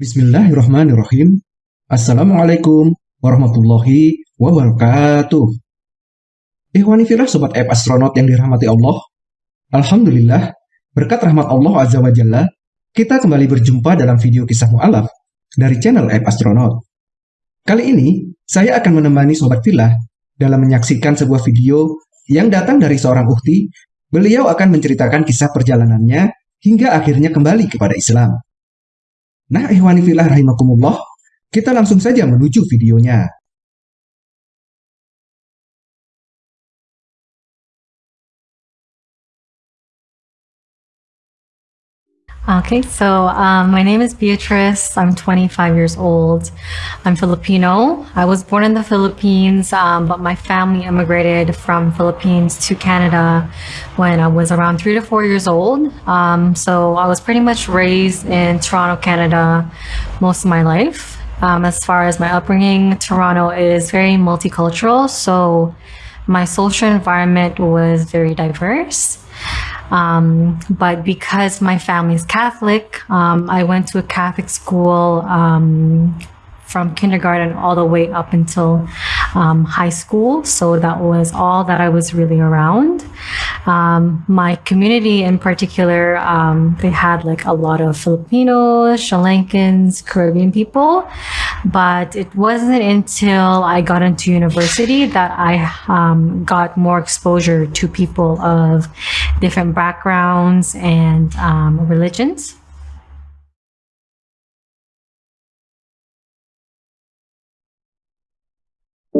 Bismillahirrahmanirrahim. Assalamualaikum warahmatullahi wabarakatuh. Ikhwani filah Sobat App Astronaut yang dirahmati Allah. Alhamdulillah, berkat rahmat Allah Azza wa Jalla, kita kembali berjumpa dalam video kisah mu'alaf dari channel App Astronaut. Kali ini, saya akan menemani Sobat Filah dalam menyaksikan sebuah video yang datang dari seorang ukti. Beliau akan menceritakan kisah perjalanannya hingga akhirnya kembali kepada Islam. Nah, ihwani filah rahimakumullah, kita langsung saja menuju videonya. Okay, so um, my name is Beatrice. I'm 25 years old. I'm Filipino. I was born in the Philippines, um, but my family immigrated from Philippines to Canada when I was around three to four years old. Um, so I was pretty much raised in Toronto, Canada most of my life. Um, as far as my upbringing, Toronto is very multicultural, so my social environment was very diverse. Um, but because my family is Catholic, um, I went to a Catholic school um, from kindergarten all the way up until um, high school. So that was all that I was really around. Um, my community in particular, um, they had like a lot of Filipinos, Sri Lankans, Caribbean people. But it wasn't until I got into university that I um, got more exposure to people of different backgrounds and um, religions.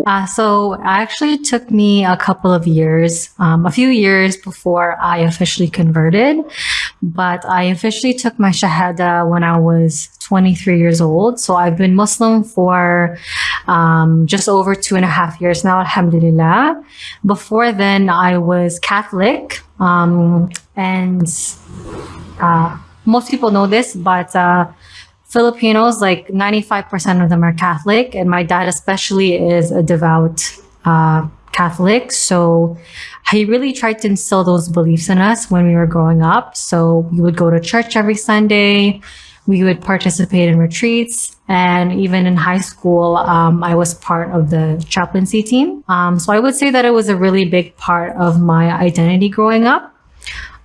Uh, so it actually took me a couple of years, um, a few years before I officially converted. But I officially took my Shahada when I was 23 years old. So I've been Muslim for um, just over two and a half years now, Alhamdulillah. Before then, I was Catholic. Um, and uh, most people know this, but uh, Filipinos, like 95% of them are Catholic, and my dad especially is a devout uh, Catholic. So he really tried to instill those beliefs in us when we were growing up. So we would go to church every Sunday. We would participate in retreats. And even in high school, um, I was part of the chaplaincy team. Um, so I would say that it was a really big part of my identity growing up.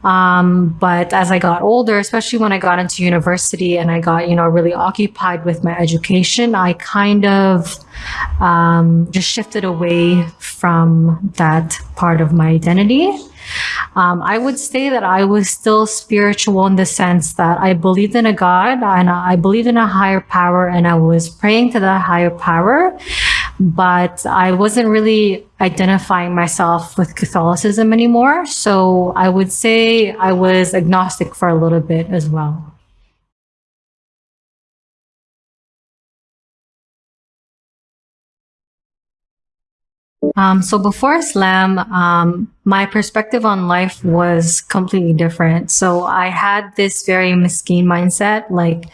Um, but as I got older, especially when I got into university and I got, you know, really occupied with my education, I kind of um, just shifted away from that part of my identity. Um, I would say that I was still spiritual in the sense that I believed in a God and I believed in a higher power and I was praying to that higher power but I wasn't really identifying myself with Catholicism anymore. So I would say I was agnostic for a little bit as well. Um, so before Islam, um, my perspective on life was completely different. So I had this very mesquite mindset, like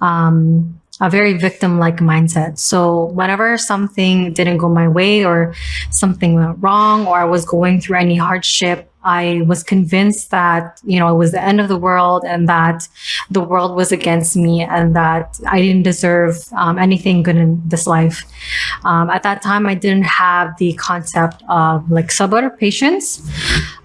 um, a very victim-like mindset. So whenever something didn't go my way or something went wrong or I was going through any hardship, I was convinced that, you know, it was the end of the world and that the world was against me and that I didn't deserve um, anything good in this life. Um, at that time, I didn't have the concept of like sabr, patience.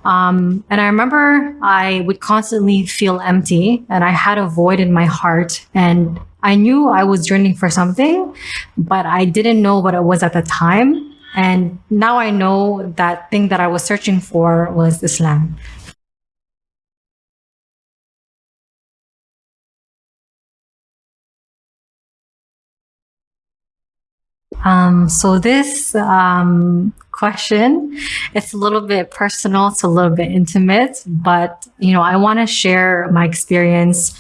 Um, and I remember I would constantly feel empty and I had a void in my heart and I knew I was yearning for something, but I didn't know what it was at the time. And now I know that thing that I was searching for was Islam. Um, so this um, question, it's a little bit personal, it's a little bit intimate, but you know, I want to share my experience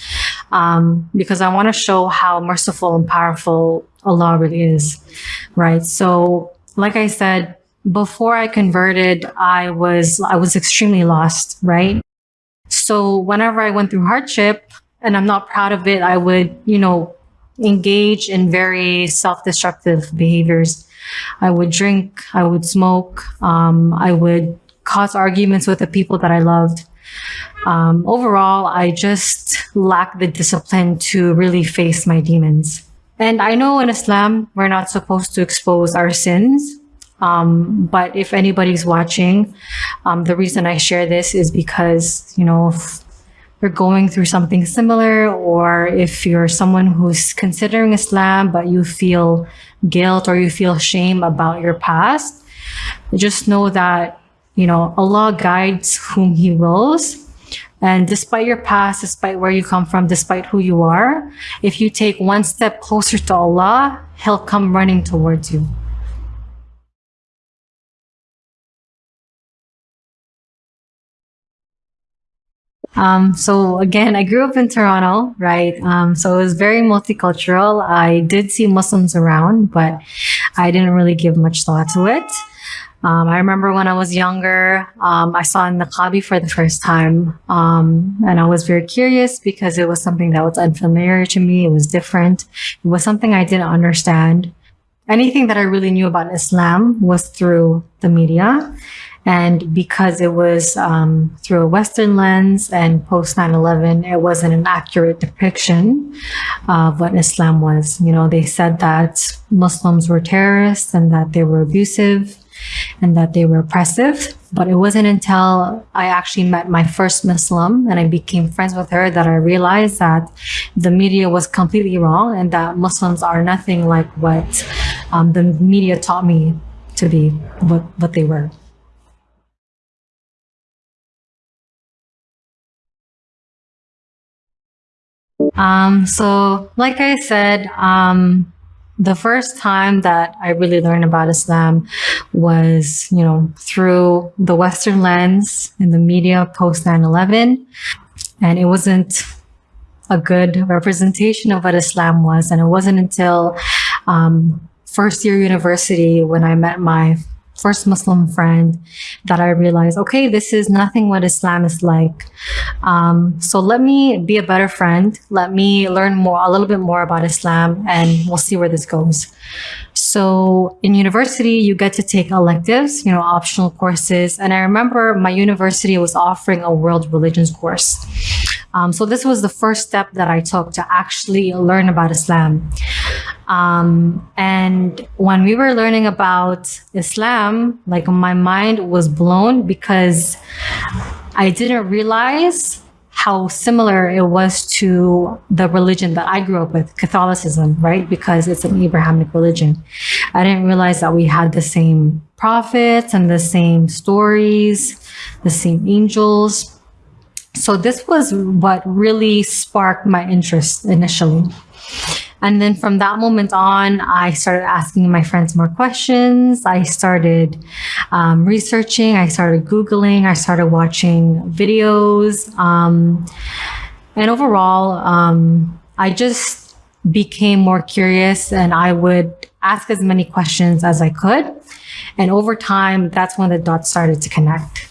um, because I want to show how merciful and powerful Allah really is, right? So, like I said, before I converted, I was I was extremely lost, right? So whenever I went through hardship, and I'm not proud of it, I would, you know, engage in very self-destructive behaviors. I would drink, I would smoke, um, I would cause arguments with the people that I loved. Um, overall, I just lacked the discipline to really face my demons. And I know in Islam, we're not supposed to expose our sins. Um, but if anybody's watching, um, the reason I share this is because, you know, if you're going through something similar, or if you're someone who's considering Islam, but you feel guilt or you feel shame about your past, just know that, you know, Allah guides whom He wills. And despite your past, despite where you come from, despite who you are, if you take one step closer to Allah, He'll come running towards you. Um, so again, I grew up in Toronto, right? Um, so it was very multicultural. I did see Muslims around, but I didn't really give much thought to it. Um, I remember when I was younger, um, I saw niqabi for the first time, um, and I was very curious because it was something that was unfamiliar to me. It was different. It was something I didn't understand. Anything that I really knew about Islam was through the media. And because it was um, through a Western lens and post 9 11, it wasn't an accurate depiction of what Islam was. You know, they said that Muslims were terrorists and that they were abusive and that they were oppressive. But it wasn't until I actually met my first Muslim and I became friends with her that I realized that the media was completely wrong and that Muslims are nothing like what um, the media taught me to be, what, what they were. Um, so, like I said, um, the first time that I really learned about Islam was, you know, through the Western lens in the media post 9 11. And it wasn't a good representation of what Islam was. And it wasn't until um, first year university when I met my first Muslim friend that I realized, okay, this is nothing what Islam is like. Um, so let me be a better friend. Let me learn more, a little bit more about Islam and we'll see where this goes. So in university, you get to take electives, you know, optional courses. And I remember my university was offering a world religions course. Um, so this was the first step that I took to actually learn about Islam. Um, and when we were learning about Islam, like my mind was blown because I didn't realize how similar it was to the religion that I grew up with, Catholicism, right? Because it's an Abrahamic religion. I didn't realize that we had the same prophets and the same stories, the same angels. So this was what really sparked my interest initially. And then from that moment on, I started asking my friends more questions. I started um, researching, I started Googling, I started watching videos. Um, and overall, um, I just became more curious and I would ask as many questions as I could. And over time, that's when the dots started to connect.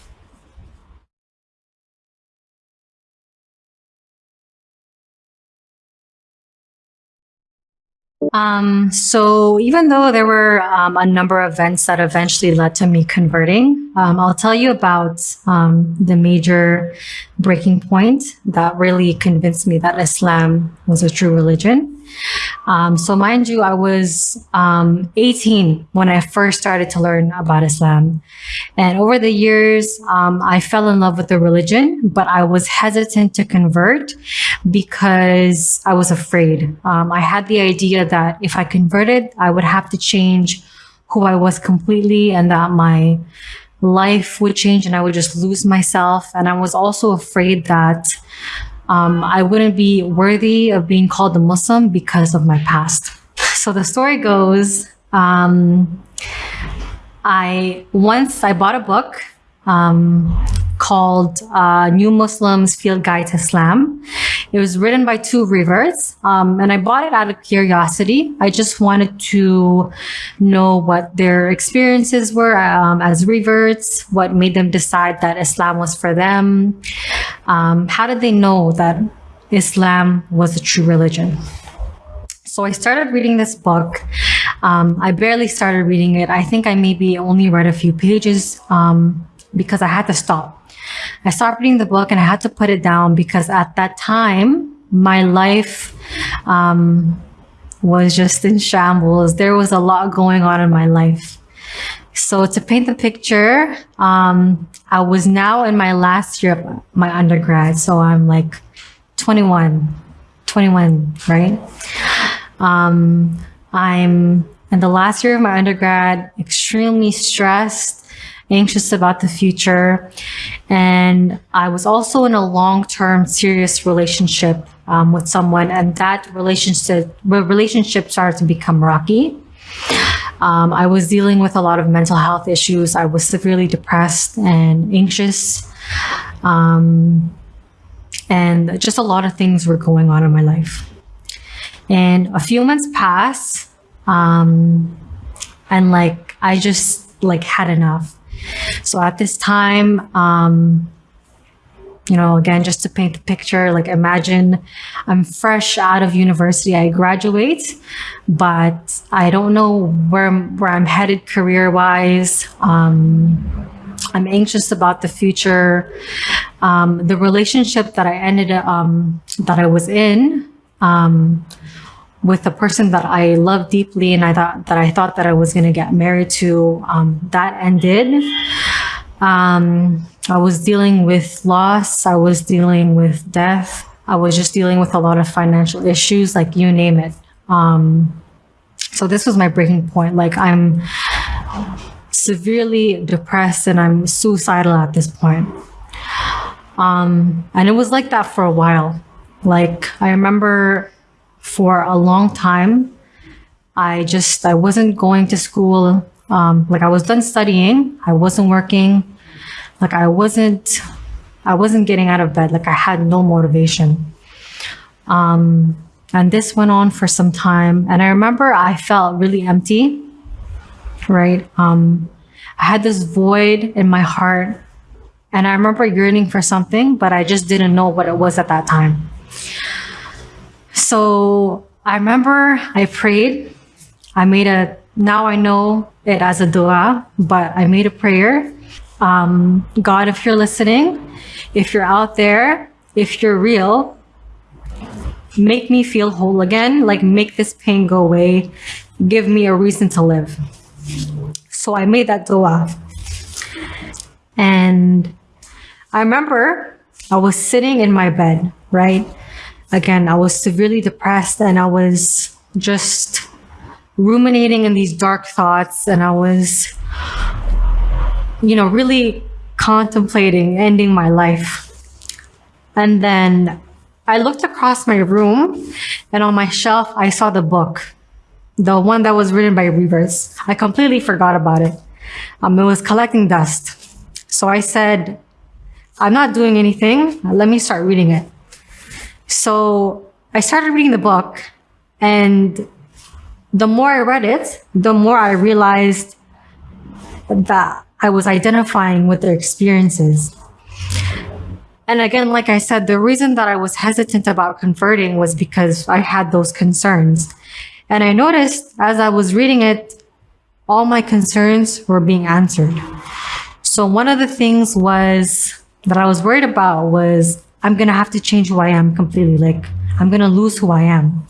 Um, so even though there were um, a number of events that eventually led to me converting, um, I'll tell you about um, the major breaking point that really convinced me that Islam was a true religion. Um, so mind you, I was um, 18 when I first started to learn about Islam. And over the years, um, I fell in love with the religion, but I was hesitant to convert because I was afraid. Um, I had the idea that if I converted, I would have to change who I was completely and that my life would change and I would just lose myself. And I was also afraid that um, I wouldn't be worthy of being called a Muslim because of my past. So the story goes, um, I once I bought a book um, called uh, New Muslims Field Guide to Islam. It was written by two reverts, um, and I bought it out of curiosity. I just wanted to know what their experiences were um, as reverts, what made them decide that Islam was for them. Um, how did they know that Islam was a true religion? So I started reading this book. Um, I barely started reading it. I think I maybe only read a few pages um, because I had to stop I stopped reading the book and I had to put it down because at that time, my life um, was just in shambles. There was a lot going on in my life. So to paint the picture, um, I was now in my last year of my undergrad. So I'm like 21, 21, right? Um, I'm in the last year of my undergrad, extremely stressed, anxious about the future. And I was also in a long-term serious relationship um, with someone and that relationship, relationship started to become rocky. Um, I was dealing with a lot of mental health issues. I was severely depressed and anxious. Um, and just a lot of things were going on in my life. And a few months passed, um, and like I just like had enough. So at this time, um, you know, again, just to paint the picture, like imagine I'm fresh out of university, I graduate, but I don't know where, where I'm headed career wise. Um, I'm anxious about the future. Um, the relationship that I ended, um, that I was in, um, with a person that I love deeply and I thought that I thought that I was going to get married to, um, that ended. Um, I was dealing with loss. I was dealing with death. I was just dealing with a lot of financial issues, like you name it. Um, so this was my breaking point. Like I'm severely depressed and I'm suicidal at this point. Um, and it was like that for a while. Like I remember for a long time, I just, I wasn't going to school. Um, like I was done studying. I wasn't working. Like I wasn't, I wasn't getting out of bed. Like I had no motivation. Um, and this went on for some time. And I remember I felt really empty, right? Um, I had this void in my heart. And I remember yearning for something, but I just didn't know what it was at that time. So I remember I prayed. I made a, now I know it as a dua, but I made a prayer um, God, if you're listening, if you're out there, if you're real, make me feel whole again, like make this pain go away, give me a reason to live. So I made that dua. And I remember I was sitting in my bed, right? Again, I was severely depressed and I was just ruminating in these dark thoughts and I was you know, really contemplating ending my life. And then I looked across my room and on my shelf, I saw the book, the one that was written by reverts. I completely forgot about it. Um, it was collecting dust. So I said, I'm not doing anything. Let me start reading it. So I started reading the book and the more I read it, the more I realized that I was identifying with their experiences. And again, like I said, the reason that I was hesitant about converting was because I had those concerns. And I noticed as I was reading it, all my concerns were being answered. So one of the things was that I was worried about was I'm going to have to change who I am completely. Like I'm going to lose who I am.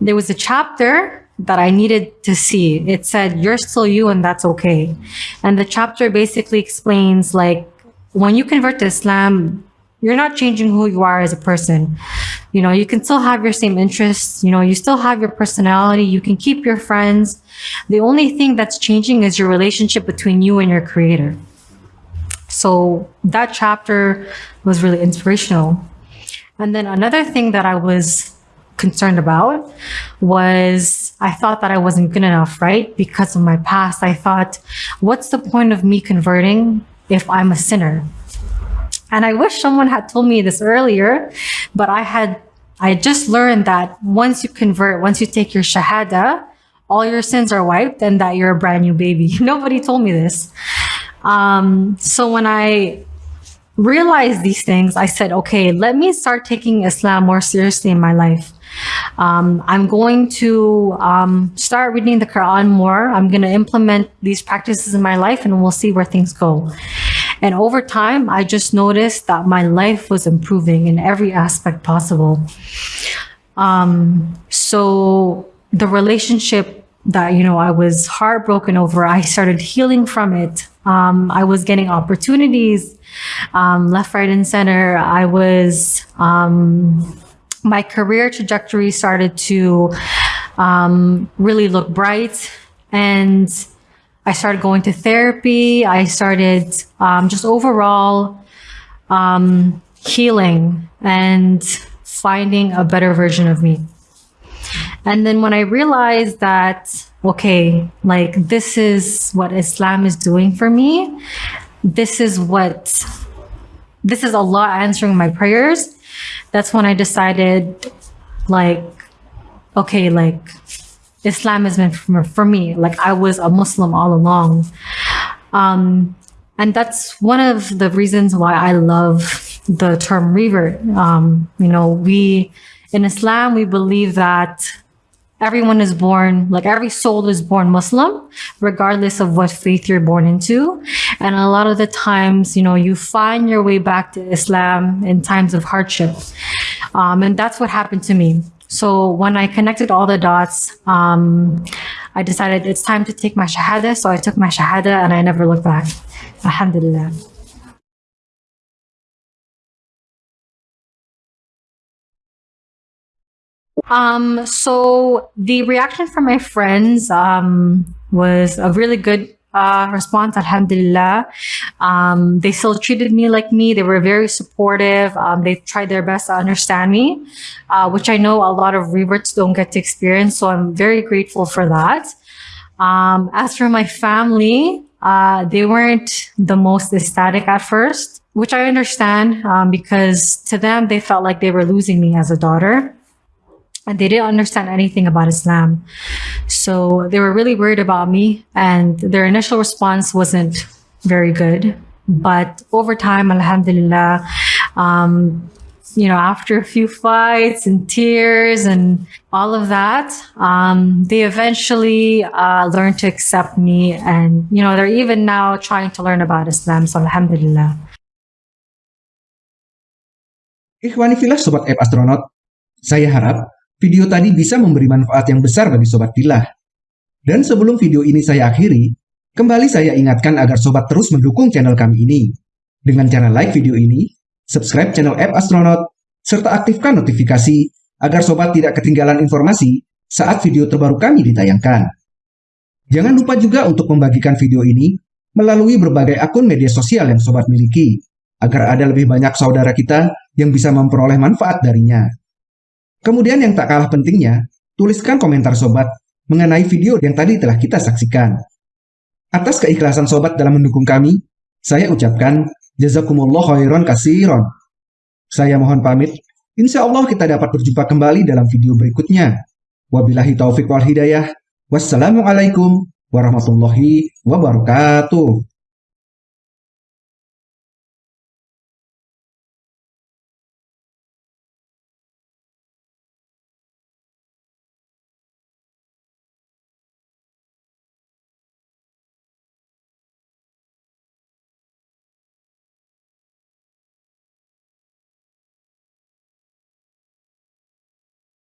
There was a chapter that I needed to see. It said, you're still you and that's okay. And the chapter basically explains like, when you convert to Islam, you're not changing who you are as a person. You know, you can still have your same interests. You know, you still have your personality. You can keep your friends. The only thing that's changing is your relationship between you and your creator. So that chapter was really inspirational. And then another thing that I was concerned about was I thought that I wasn't good enough, right? Because of my past, I thought, what's the point of me converting if I'm a sinner? And I wish someone had told me this earlier, but I had, I just learned that once you convert, once you take your shahada, all your sins are wiped and that you're a brand new baby. Nobody told me this. Um, so when I realized these things, I said, okay, let me start taking Islam more seriously in my life. Um, I'm going to um, start reading the Quran more. I'm going to implement these practices in my life and we'll see where things go. And over time, I just noticed that my life was improving in every aspect possible. Um, so the relationship that you know I was heartbroken over, I started healing from it. Um, I was getting opportunities um, left, right, and center. I was um, my career trajectory started to um, really look bright, and I started going to therapy. I started um, just overall um, healing and finding a better version of me. And then when I realized that, okay, like this is what Islam is doing for me, this is what, this is Allah answering my prayers. That's when I decided, like, okay, like Islam has been for, for me. Like I was a Muslim all along. Um, and that's one of the reasons why I love the term revert. Um, you know, we, in Islam, we believe that everyone is born, like every soul is born Muslim, regardless of what faith you're born into. And a lot of the times, you know, you find your way back to Islam in times of hardship. Um, and that's what happened to me. So when I connected all the dots, um, I decided it's time to take my shahada. So I took my shahada and I never looked back. Alhamdulillah. Um, so the reaction from my friends um, was a really good uh, response, alhamdulillah. Um, they still treated me like me. They were very supportive. Um, they tried their best to understand me, uh, which I know a lot of reverts don't get to experience. So I'm very grateful for that. Um, as for my family, uh, they weren't the most ecstatic at first, which I understand um, because to them, they felt like they were losing me as a daughter and they didn't understand anything about Islam. So they were really worried about me and their initial response wasn't very good. But over time, alhamdulillah, um, you know, after a few fights and tears and all of that, um, they eventually uh, learned to accept me. And, you know, they're even now trying to learn about Islam. So alhamdulillah. Ikhwani Sobat App Astronaut, saya harap video tadi bisa memberi manfaat yang besar bagi Sobat Filah. Dan sebelum video ini saya akhiri, kembali saya ingatkan agar Sobat terus mendukung channel kami ini. Dengan cara like video ini, subscribe channel App Astronaut, serta aktifkan notifikasi agar Sobat tidak ketinggalan informasi saat video terbaru kami ditayangkan. Jangan lupa juga untuk membagikan video ini melalui berbagai akun media sosial yang Sobat miliki, agar ada lebih banyak saudara kita yang bisa memperoleh manfaat darinya. Kemudian yang tak kalah pentingnya, tuliskan komentar Sobat mengenai video yang tadi telah kita saksikan. Atas keikhlasan Sobat dalam mendukung kami, saya ucapkan Jazakumullah khairan kasiron. Saya mohon pamit, insya Allah kita dapat berjumpa kembali dalam video berikutnya. Wabillahi taufik wal hidayah. Wassalamualaikum warahmatullahi wabarakatuh.